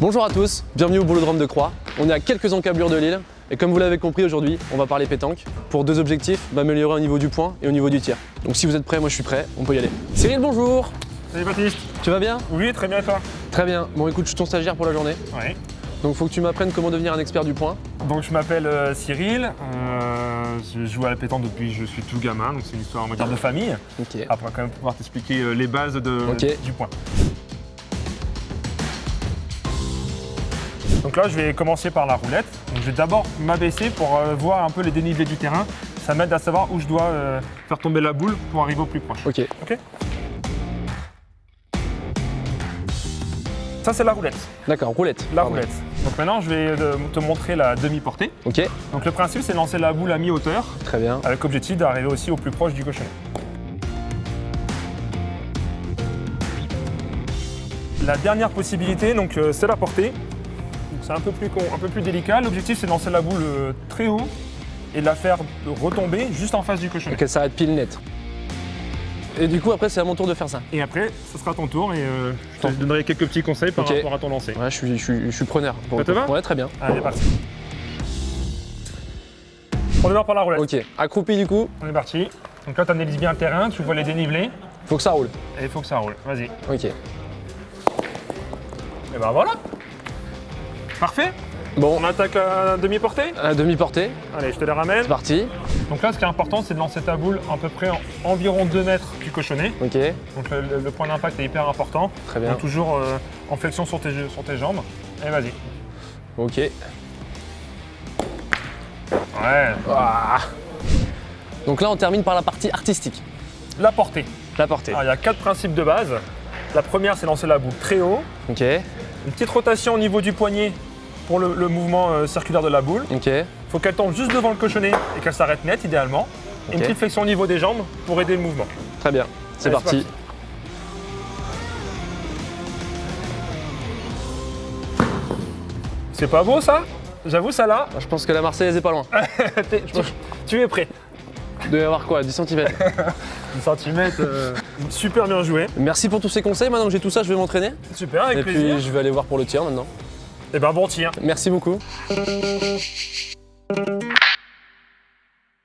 Bonjour à tous, bienvenue au Boulodrome de Croix. On est à quelques encablures de l'île et comme vous l'avez compris aujourd'hui, on va parler pétanque pour deux objectifs, m'améliorer au niveau du point et au niveau du tir. Donc si vous êtes prêts, moi je suis prêt, on peut y aller. Cyril, bonjour Salut Baptiste Tu vas bien? Oui, très bien et toi? Très bien. Bon écoute, je suis ton stagiaire pour la journée. Oui. Donc faut que tu m'apprennes comment devenir un expert du point. Donc je m'appelle euh, Cyril, euh, je joue à la pétanque depuis que je suis tout gamin, donc c'est une histoire on va dire, de famille. Ok. Après quand même pouvoir t'expliquer euh, les bases de, du point. Donc là je vais commencer par la roulette. Donc, je vais d'abord m'abaisser pour euh, voir un peu les dénivelés du terrain. Ça m'aide à savoir où je dois euh, faire tomber la boule pour arriver au plus proche. Ok. Ok Ça c'est la roulette. D'accord, roulette. La Pardon. roulette. Donc maintenant je vais euh, te montrer la demi-portée. Ok, Donc le principe c'est lancer la boule à mi-hauteur très bien. avec objectif d'arriver aussi au plus proche du cochonnet. La dernière possibilité donc euh, c'est la portée. C'est un peu plus con- un peu plus délicat. L'objectif c'est de lancer la boule euh, très haut et de la faire retomber juste en face du cochonnet. Et qu'elle s'arrête pile net. Et du coup après c'est à mon tour de faire ça. Et après ce sera ton tour et euh, je te donnerai quelques petits conseils par rapport à ton lancer. Ouais, je suis, je suis, je suis preneur. Pour Ça te va Ouais, très bien. Allez parti. On démarre par la roulette. Ok, accroupi du coup, On est parti. Donc là tu analyses bien le terrain, tu vois les dénivelés faut que ça roule. et il faut que ça roule. Vas-y. Ok. Et ben voilà. Parfait. Bon, On attaque la demi-portée? À demi-portée, Allez, je te les ramène. c'est parti. Donc là, ce qui est important, c'est de lancer ta boule à peu près en environ 2 mètres du cochonnet. Ok, Donc le, le- le point d'impact est hyper important. très bien. Donc toujours euh, en flexion sur tes, sur tes jambes. Et vas-y. Ok. Ouais. Ah. Donc là on termine par la partie artistique. La portée. La portée. Alors, il y a quatre principes de base. La première, c'est lancer la boule très haut. Ok, Une petite rotation au niveau du poignet pour le, le mouvement euh, circulaire de la boule. ok. Il faut qu'elle tombe juste devant le cochonnet et qu'elle s'arrête net, idéalement. Et Une petite flexion au niveau des jambes pour aider le mouvement. Très bien. C'est parti. C'est pas beau ça? J'avoue, ça là, Je pense que la Marseillaise est pas loin. tu, tu es prêt. Il doit y avoir quoi? 10 cm 10 cm, super bien joué. Merci pour tous ces conseils. Maintenant que j'ai tout ça, je vais m'entraîner. Super, avec Et plaisir. puis je vais aller voir pour le tir maintenant. Et ben bon tir. Merci beaucoup.